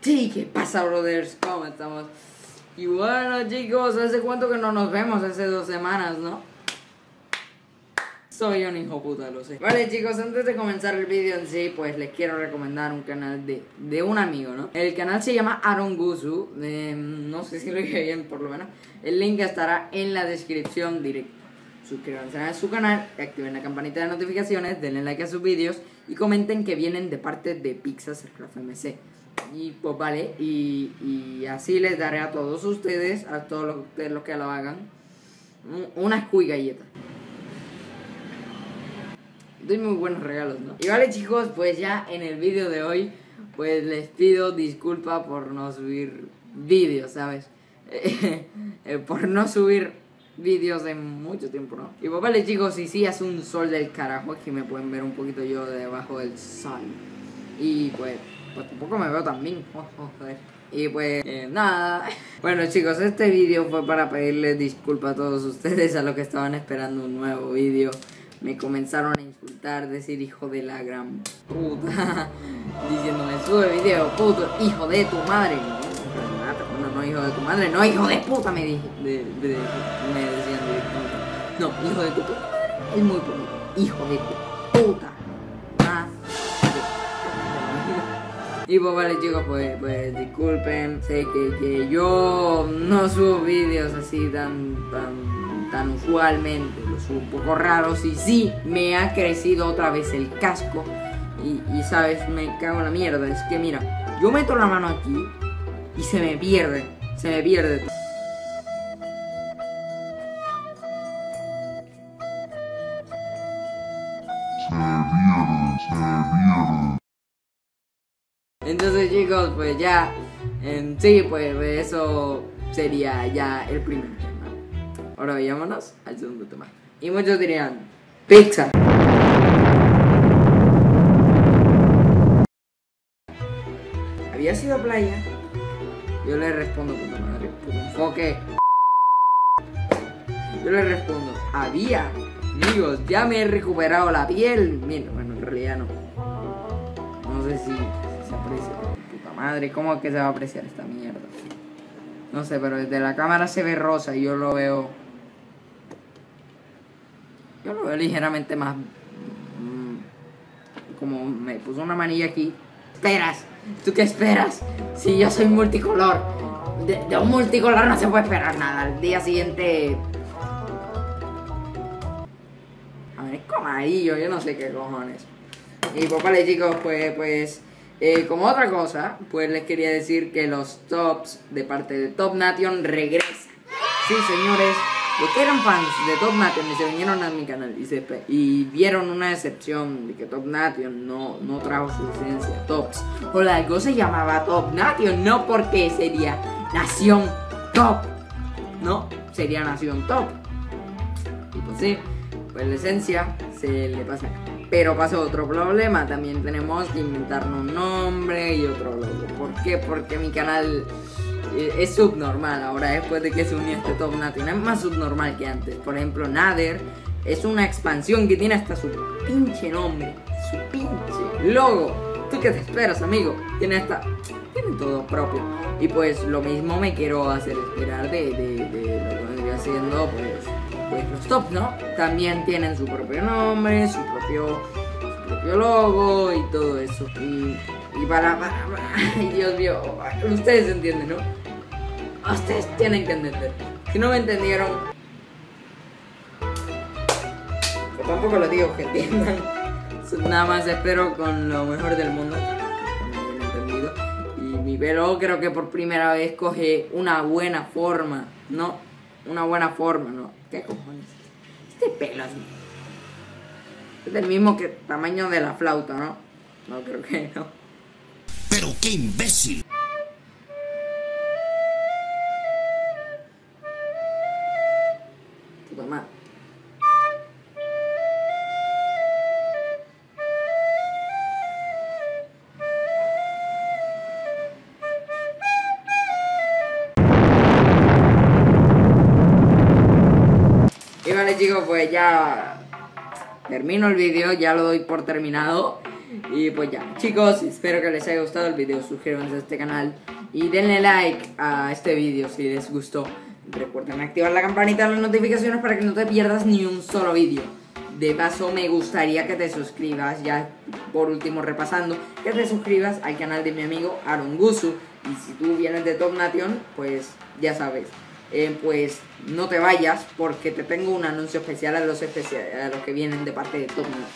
Sí, ¿qué pasa, brothers? ¿Cómo estamos? Y bueno, chicos, hace cuánto que no nos vemos, hace dos semanas, ¿no? Soy un hijo puta, lo sé. Vale, chicos, antes de comenzar el vídeo en sí, pues les quiero recomendar un canal de, de un amigo, ¿no? El canal se llama Aaron Gusu, eh, no sé si lo dije bien, por lo menos. El link estará en la descripción directa. Suscríbanse a su canal, activen la campanita de notificaciones, denle like a sus vídeos y comenten que vienen de parte de Pixas Craft MC. Y pues vale, y, y, así les daré a todos ustedes, a todos los, que lo hagan, una cuy galleta. Doy muy buenos regalos, ¿no? Y vale chicos, pues ya en el vídeo de hoy, pues les pido disculpa por no subir vídeos, ¿sabes? Eh, por no subir vídeos de mucho tiempo, ¿no? Y pues vale chicos, y sí hace un sol del carajo, aquí me pueden ver un poquito yo debajo del sol. Y pues pues tampoco me veo tan bien. Y pues eh, nada. Bueno chicos, este vídeo fue para pedirles disculpas a todos ustedes a los que estaban esperando un nuevo vídeo. Me comenzaron a insultar, decir hijo de la gran puta. Diciéndome sube video, puto, hijo de tu madre. No, no, hijo de tu madre, no, hijo de puta me dije. me decían No, hijo de tu puta es muy poquito. Hijo de tu puta. Y pues vale chicos, pues, pues disculpen, sé que, que, yo no subo vídeos así tan, tan, tan usualmente, lo subo un poco raros y sí, me ha crecido otra vez el casco y, y sabes, me cago en la mierda, es que mira, yo meto la mano aquí y se me pierde, se me pierde. Se pierde, se pierde. Pues ya, en sí, pues eso sería ya el primer tema. Ahora vayámonos al segundo tema. Y muchos dirían, pizza. ¿Había sido playa? Yo le respondo, puta madre, enfoque. Yo le respondo, había. Amigos, ya me he recuperado la piel. Mira, bueno, en realidad no. No sé si se aprecia. Madre, ¿cómo es que se va a apreciar esta mierda? No sé, pero desde la cámara se ve rosa y yo lo veo. Yo lo veo ligeramente más. Mmm, como me puso una manilla aquí. ¿Esperas? ¿Tú qué esperas? Si yo soy multicolor. De, de un multicolor no se puede esperar nada. Al día siguiente. A ver, es como amarillo, yo no sé qué cojones. Y pues vale chicos, pues, pues eh, como otra cosa, pues les quería decir que los tops de parte de Top Nation regresan. Sí, señores, los que eran fans de Top Nation y se vinieron a mi canal y, se, y vieron una excepción de que Top Nation no, no trajo su licencia Tops. O algo se llamaba Top Nation, no porque sería Nación Top. No, sería Nación Top. Y pues sí, pues la esencia se le pasa pero pasó otro problema, también tenemos que inventarnos un nombre y otro logo. ¿Por qué? Porque mi canal es subnormal ahora después de que se unió este Top Nation. Es más subnormal que antes. Por ejemplo, Nader es una expansión que tiene hasta su pinche nombre, su pinche logo. ¿Tú qué te esperas, amigo? Tiene hasta... Tiene todo propio. Y pues lo mismo me quiero hacer esperar de, de, lo que vendría siendo pues pues los tops, ¿no? También tienen su propio nombre, su propio, su propio logo y todo eso. Y, y para, para, para, Dios mío, ustedes entienden, ¿no? Ustedes tienen que entender. Si no me entendieron, pues tampoco lo digo que entiendan. Nada más espero con lo mejor del mundo. Y mi pelo creo que por primera vez coge una buena forma, ¿no? Una buena forma, ¿no? ¿Qué cojones? Este pelo así. Es del mismo que tamaño de la flauta, ¿no? No, creo que no. ¡Pero qué imbécil! Chicos, pues ya termino el vídeo, ya lo doy por terminado. Y pues ya, chicos, espero que les haya gustado el video. Suscríbanse a este canal y denle like a este video si les gustó. Recuerden activar la campanita de las notificaciones para que no te pierdas ni un solo vídeo. De paso, me gustaría que te suscribas, ya por último repasando, que te suscribas al canal de mi amigo Aaron Gusu. Y si tú vienes de Top Nation, pues ya sabes. Eh, pues no te vayas porque te tengo un anuncio especial a los, a los que vienen de parte de Top Nation.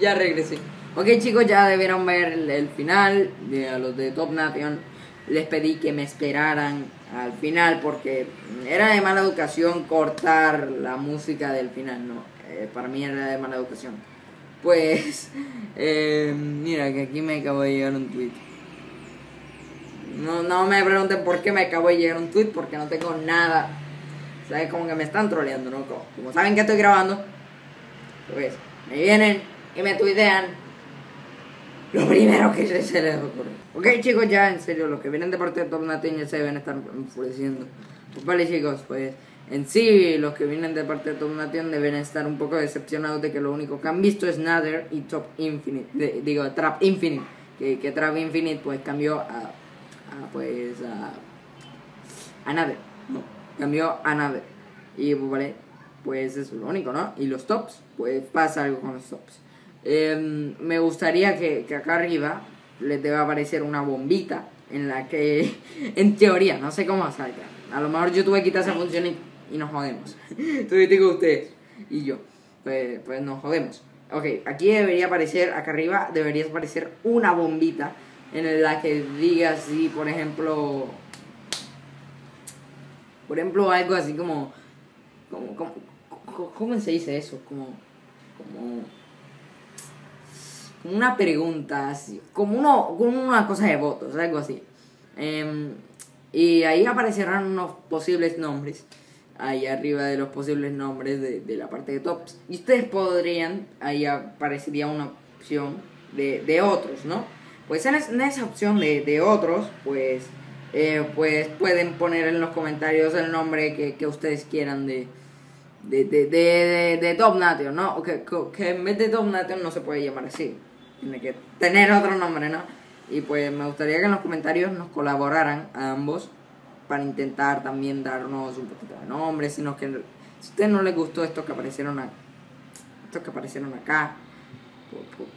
Ya regresé. Ok chicos, ya debieron ver el, el final de los de Top Nation. Les pedí que me esperaran al final porque era de mala educación cortar la música del final, ¿no? Eh, para mí era de mala educación. Pues, eh, mira que aquí me acabo de llegar un tweet. No, no me pregunten por qué me acabo de llegar un tweet porque no tengo nada. ¿Sabes? Como que me están troleando, ¿no? Como, como saben que estoy grabando, pues me vienen y me tuitean lo primero que se, les ocurre. Ok chicos, ya en serio, los que vienen de parte de Top Nation ya se deben estar enfureciendo. Pues vale chicos, pues en sí los que vienen de parte de Top Nation deben estar un poco decepcionados de que lo único que han visto es Nether y Top Infinite, de- digo Trap Infinite, que, que Trap Infinite pues cambió a, a pues a, a Nether, no, cambió a Nether. Y pues vale, pues eso es lo único, ¿no? Y los tops, pues pasa algo con los tops. Em, me gustaría que, que acá arriba les deba aparecer una bombita en la que, en teoría, no sé cómo salga. A lo mejor YouTube quita esa función y, y nos jodemos. Tú digo ustedes y yo. Pues, pues nos jodemos. Ok, aquí debería aparecer, acá arriba debería aparecer una bombita en la que diga así, por ejemplo, por ejemplo, algo así como, como, como, co- ¿cómo se dice eso? Como una pregunta, así, como, uno, como una cosa de votos, algo así. Em, y ahí aparecerán unos posibles nombres, ahí arriba de los posibles nombres de, de la parte de tops. Y ustedes podrían, ahí aparecería una opción de, de otros, ¿no? Pues en, es- en esa opción de, de otros, pues, eh, pues pueden poner en los comentarios el nombre que, que ustedes quieran de, de, de, de, de, Top Nation, ¿no? Que, que en vez de Top Nation no se puede llamar así. Tiene que tener otro nombre, ¿no? Y pues me gustaría que en los comentarios nos colaboraran a ambos para intentar también darnos un poquito de nombre. Sino que si a ustedes no les gustó esto que aparecieron a, estos que aparecieron acá,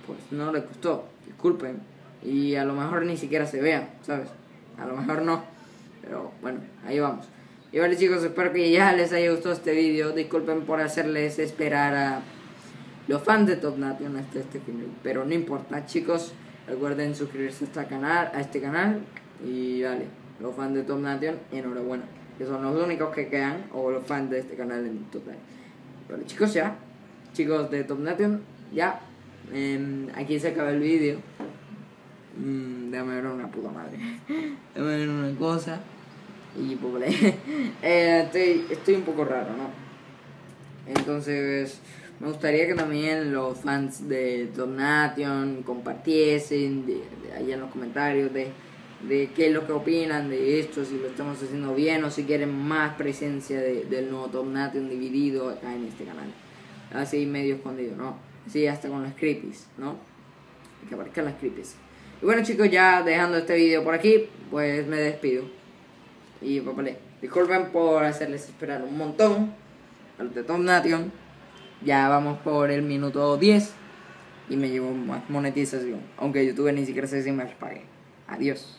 pues, no les gustó, disculpen. Y a lo mejor ni siquiera se vean, ¿sabes? A lo mejor no. Pero bueno, ahí vamos. Y vale chicos, espero que ya les haya gustado este vídeo. Disculpen por hacerles esperar a los fans de Top Nation hasta este final. Pero no importa chicos. Recuerden suscribirse a este canal, a este canal. Y vale, los fans de Top Nation, enhorabuena. Que son los únicos que quedan. O los fans de este canal en total. Vale chicos ya. Chicos de Top Nation, ya. Em, aquí se acaba el vídeo. Mm, déjame ver una puta madre. déjame ver una cosa. Y pues vale. Eh, estoy, estoy un poco raro, ¿no? Entonces, me gustaría que también los fans de Nation compartiesen de, ahí en los comentarios de, de qué es lo que opinan de esto, si lo estamos haciendo bien o si quieren más presencia de- del nuevo Nation dividido acá en este canal. Así medio escondido, ¿no? Así hasta con los creepies, ¿no? Que aparezcan las creepies. Y bueno chicos, ya dejando este vídeo por aquí, pues me despido. Y vale, disculpen por hacerles esperar un montón a los de Top Nation. Ya vamos por el minuto 10 y me llevo más monetización. Aunque YouTube ni siquiera sé si me las pague. Adiós.